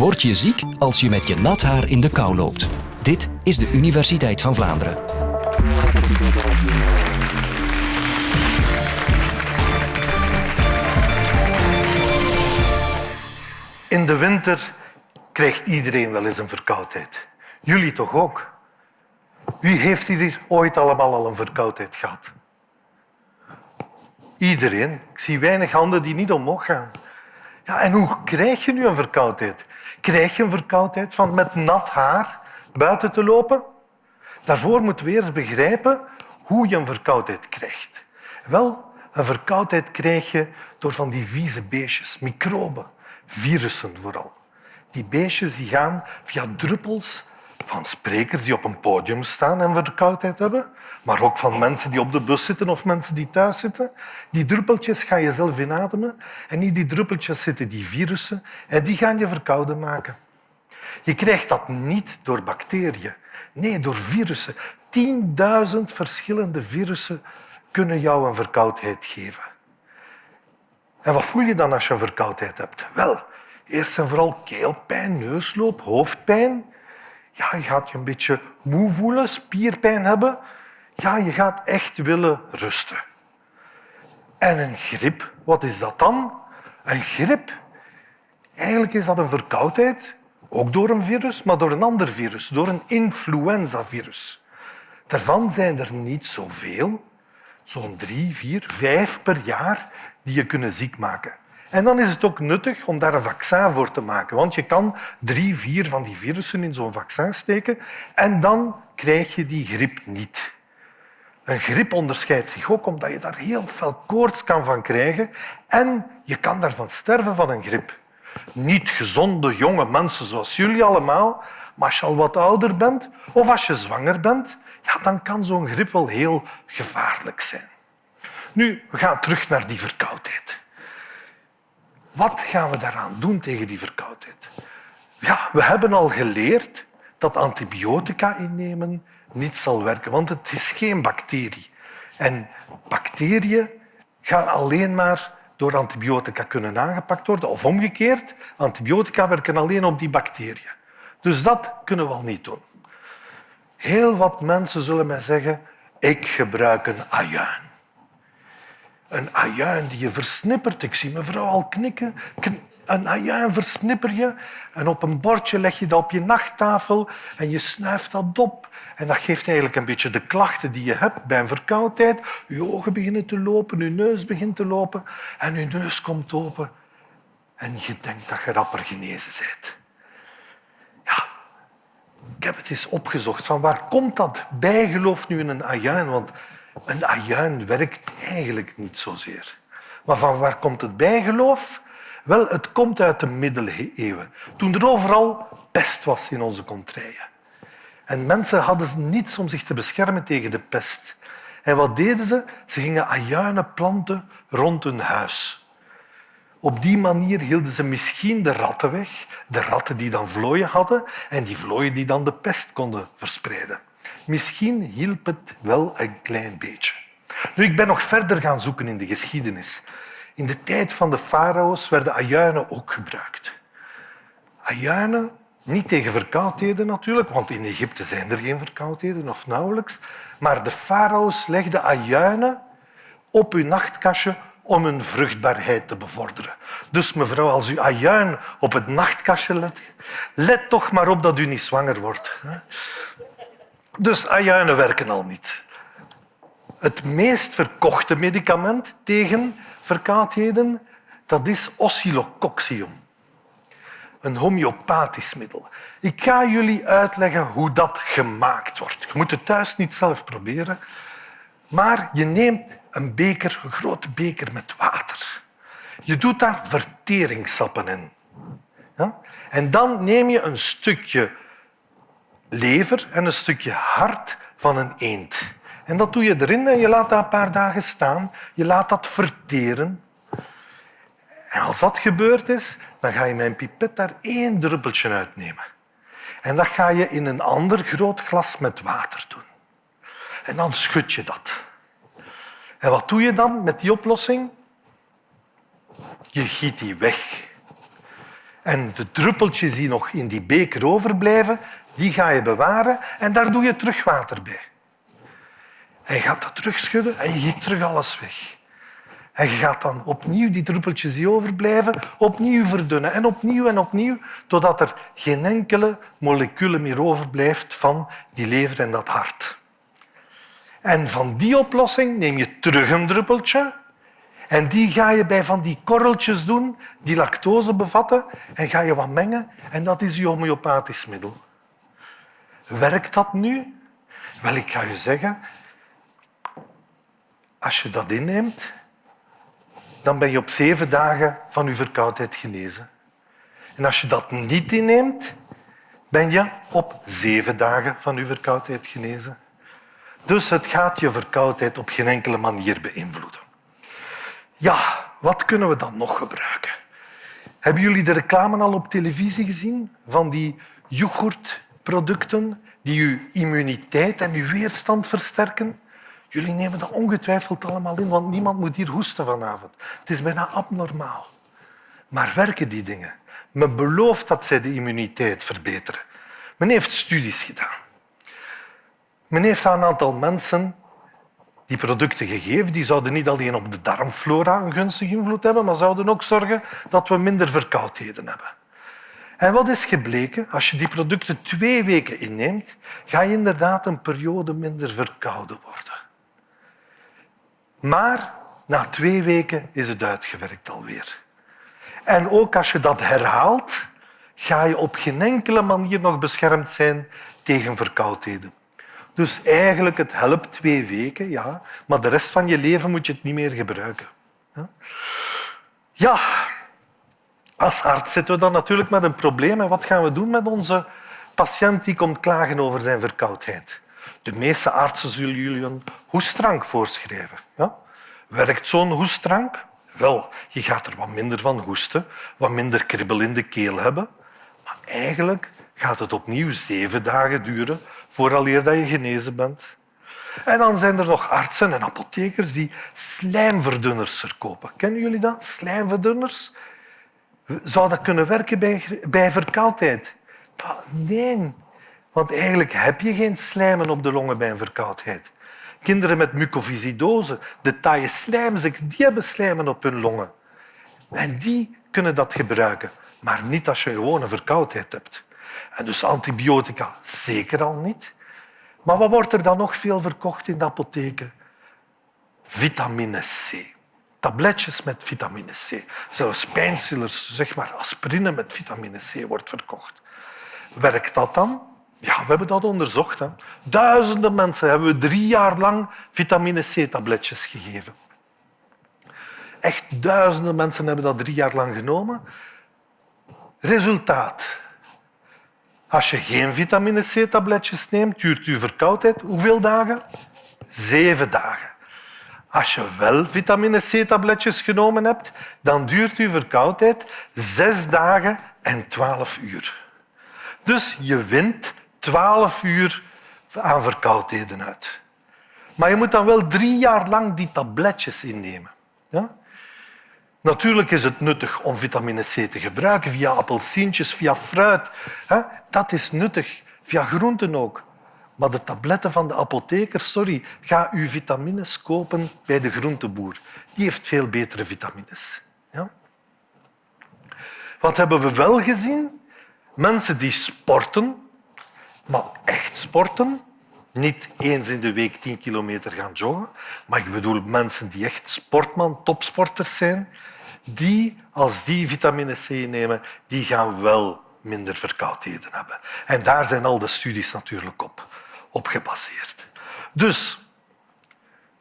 Word je ziek als je met je nat haar in de kou loopt? Dit is de Universiteit van Vlaanderen. In de winter krijgt iedereen wel eens een verkoudheid. Jullie toch ook? Wie heeft hier ooit allemaal al een verkoudheid gehad? Iedereen. Ik zie weinig handen die niet omhoog gaan. Ja, en hoe krijg je nu een verkoudheid? Krijg je een verkoudheid van met nat haar buiten te lopen? Daarvoor moeten we eerst begrijpen hoe je een verkoudheid krijgt. Wel, een verkoudheid krijg je door van die vieze beestjes, microben, virussen vooral. Die beestjes die gaan via druppels van sprekers die op een podium staan en verkoudheid hebben, maar ook van mensen die op de bus zitten of mensen die thuis zitten. Die druppeltjes ga je zelf inademen en in die druppeltjes zitten die virussen en die gaan je verkouden maken. Je krijgt dat niet door bacteriën, nee, door virussen. 10.000 verschillende virussen kunnen jou een verkoudheid geven. En wat voel je dan als je een verkoudheid hebt? Wel, eerst en vooral keelpijn, neusloop, hoofdpijn. Ja, je gaat je een beetje moe voelen, spierpijn hebben. Ja, je gaat echt willen rusten. En een griep, wat is dat dan? Een griep, eigenlijk is dat een verkoudheid, ook door een virus, maar door een ander virus, door een influenzavirus. Daarvan zijn er niet zoveel, zo'n drie, vier, vijf per jaar, die je kunnen ziek maken. En dan is het ook nuttig om daar een vaccin voor te maken. Want je kan drie, vier van die virussen in zo'n vaccin steken en dan krijg je die griep niet. Een griep onderscheidt zich ook omdat je daar heel veel koorts kan van krijgen en je kan daarvan sterven van een griep. Niet gezonde jonge mensen zoals jullie allemaal, maar als je al wat ouder bent of als je zwanger bent, ja, dan kan zo'n griep wel heel gevaarlijk zijn. Nu, we gaan terug naar die verkoudheid. Wat gaan we daaraan doen tegen die verkoudheid? Ja, we hebben al geleerd dat antibiotica innemen niet zal werken, want het is geen bacterie. En bacteriën gaan alleen maar door antibiotica kunnen aangepakt worden. Of omgekeerd, antibiotica werken alleen op die bacteriën. Dus dat kunnen we al niet doen. Heel wat mensen zullen mij zeggen, ik gebruik een ajuin. Een ajuin die je versnippert. Ik zie mevrouw al knikken. Een ajuin versnipper je en op een bordje leg je dat op je nachttafel en je snuift dat op. En dat geeft eigenlijk een beetje de klachten die je hebt bij een verkoudheid. Je ogen beginnen te lopen, je neus begint te lopen en je neus komt open. En je denkt dat je rapper genezen bent. Ja, ik heb het eens opgezocht. Van waar komt dat bijgeloof nu in een ajuin? Want een ajuin werkt eigenlijk niet zozeer. Maar van waar komt het bijgeloof? Wel, het komt uit de middeleeuwen, toen er overal pest was in onze contraien. En mensen hadden niets om zich te beschermen tegen de pest. En wat deden ze? Ze gingen ajuinen planten rond hun huis. Op die manier hielden ze misschien de ratten weg, de ratten die dan vlooien hadden en die vlooien die dan de pest konden verspreiden. Misschien hielp het wel een klein beetje. Nu, ik ben nog verder gaan zoeken in de geschiedenis. In de tijd van de farao's werden ajuinen ook gebruikt. Ajuinen, niet tegen verkoudheden natuurlijk, want in Egypte zijn er geen verkoudheden of nauwelijks, maar de farao's legden ajuinen op hun nachtkastje om hun vruchtbaarheid te bevorderen. Dus mevrouw, als u ajuin op het nachtkastje let, let toch maar op dat u niet zwanger wordt. Dus ajuinen werken al niet. Het meest verkochte medicament tegen verkoudheden dat is oscillococcium, een homeopathisch middel. Ik ga jullie uitleggen hoe dat gemaakt wordt. Je moet het thuis niet zelf proberen, maar je neemt een beker, een grote beker met water. Je doet daar verteringssappen in. Ja? En dan neem je een stukje lever en een stukje hart van een eend. En dat doe je erin en je laat dat een paar dagen staan. Je laat dat verteren. En als dat gebeurd is, dan ga je een pipet daar één druppeltje uitnemen. En dat ga je in een ander groot glas met water doen. En dan schud je dat. En wat doe je dan met die oplossing? Je giet die weg. En de druppeltjes die nog in die beker overblijven, die ga je bewaren en daar doe je terug water bij. En je gaat dat terugschudden en je giet terug alles weg. En je gaat dan opnieuw die druppeltjes die overblijven, opnieuw verdunnen. En opnieuw en opnieuw, totdat er geen enkele molecule meer overblijft van die lever en dat hart. En van die oplossing neem je terug een druppeltje en die ga je bij van die korreltjes doen die lactose bevatten en ga je wat mengen en dat is je homeopathisch middel. Werkt dat nu? Wel, ik ga je zeggen, als je dat inneemt, dan ben je op zeven dagen van je verkoudheid genezen. En als je dat niet inneemt, ben je op zeven dagen van je verkoudheid genezen. Dus het gaat je verkoudheid op geen enkele manier beïnvloeden. Ja, wat kunnen we dan nog gebruiken? Hebben jullie de reclame al op televisie gezien van die yoghurtproducten die uw immuniteit en uw weerstand versterken? Jullie nemen dat ongetwijfeld allemaal in, want niemand moet hier hoesten vanavond. Het is bijna abnormaal. Maar werken die dingen? Men belooft dat zij de immuniteit verbeteren. Men heeft studies gedaan. Men heeft aan een aantal mensen die producten gegeven. Die zouden niet alleen op de darmflora een gunstige invloed hebben, maar zouden ook zorgen dat we minder verkoudheden hebben. En wat is gebleken? Als je die producten twee weken inneemt, ga je inderdaad een periode minder verkouden worden. Maar na twee weken is het uitgewerkt alweer. En ook als je dat herhaalt, ga je op geen enkele manier nog beschermd zijn tegen verkoudheden. Dus eigenlijk, het helpt twee weken, ja, maar de rest van je leven moet je het niet meer gebruiken. Ja, als arts zitten we dan natuurlijk met een probleem. En wat gaan we doen met onze patiënt die komt klagen over zijn verkoudheid? De meeste artsen zullen jullie een hoestdrank voorschrijven. Ja? Werkt zo'n hoestdrank? Wel, je gaat er wat minder van hoesten, wat minder kribbel in de keel hebben. Maar eigenlijk gaat het opnieuw zeven dagen duren vooraleer dat je genezen bent. En dan zijn er nog artsen en apothekers die slijmverdunners verkopen. Kennen jullie dat? Slijmverdunners? Zou dat kunnen werken bij, bij verkoudheid? Nee, want eigenlijk heb je geen slijmen op de longen bij een verkoudheid. Kinderen met mucoviscidose, de taaie slijmziekte, die hebben slijmen op hun longen. En die kunnen dat gebruiken, maar niet als je gewoon een verkoudheid hebt. En dus antibiotica zeker al niet. Maar wat wordt er dan nog veel verkocht in de apotheken? Vitamine C. Tabletjes met vitamine C. Zelfs pijnstillers, zeg maar aspirine met vitamine C wordt verkocht. Werkt dat dan? Ja, we hebben dat onderzocht. Hè. Duizenden mensen hebben we drie jaar lang vitamine C-tabletjes gegeven. Echt duizenden mensen hebben dat drie jaar lang genomen. Resultaat. Als je geen vitamine C-tabletjes neemt, duurt je verkoudheid hoeveel dagen? Zeven dagen. Als je wel vitamine C-tabletjes genomen hebt, dan duurt je verkoudheid zes dagen en twaalf uur. Dus je wint twaalf uur aan verkoudheden uit. Maar je moet dan wel drie jaar lang die tabletjes innemen. Ja? Natuurlijk is het nuttig om vitamine C te gebruiken via appelsientjes, via fruit. Dat is nuttig, via groenten ook. Maar de tabletten van de apotheker, sorry, ga uw vitamines kopen bij de groenteboer. Die heeft veel betere vitamines. Ja? Wat hebben we wel gezien? Mensen die sporten, maar echt sporten, niet eens in de week tien kilometer gaan joggen, maar ik bedoel mensen die echt sportman, topsporters zijn, die, als die vitamine C nemen, die gaan wel minder verkoudheden hebben. En daar zijn al de studies natuurlijk op, op gebaseerd. Dus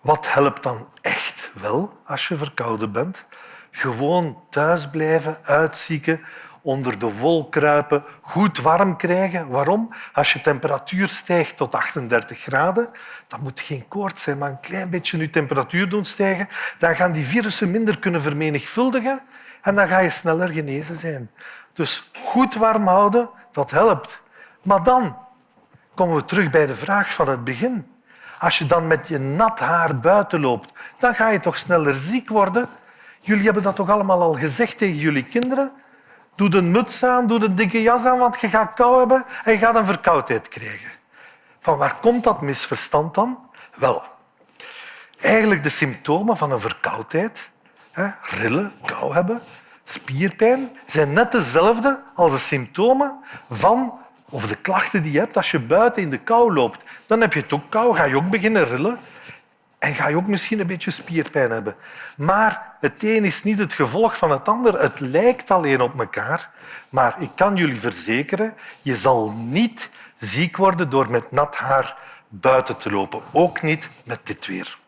wat helpt dan echt wel als je verkouden bent? Gewoon thuis blijven, uitzieken, onder de wol kruipen, goed warm krijgen. Waarom? Als je temperatuur stijgt tot 38 graden, dan moet geen koorts zijn, maar een klein beetje je temperatuur doen stijgen. Dan gaan die virussen minder kunnen vermenigvuldigen en dan ga je sneller genezen zijn. Dus goed warm houden, dat helpt. Maar dan komen we terug bij de vraag van het begin. Als je dan met je nat haar buiten loopt, dan ga je toch sneller ziek worden. Jullie hebben dat toch allemaal al gezegd tegen jullie kinderen? Doe een muts aan, doe een dikke jas aan, want je gaat kou hebben en je gaat een verkoudheid krijgen. Van waar komt dat misverstand dan? Wel, eigenlijk de symptomen van een verkoudheid, hè, rillen, kou hebben, spierpijn, zijn net dezelfde als de symptomen van of de klachten die je hebt als je buiten in de kou loopt. Dan heb je het ook kou, ga je ook beginnen rillen en ga je ook misschien een beetje spierpijn hebben. Maar het een is niet het gevolg van het ander. Het lijkt alleen op elkaar. Maar ik kan jullie verzekeren, je zal niet ziek worden door met nat haar buiten te lopen. Ook niet met dit weer.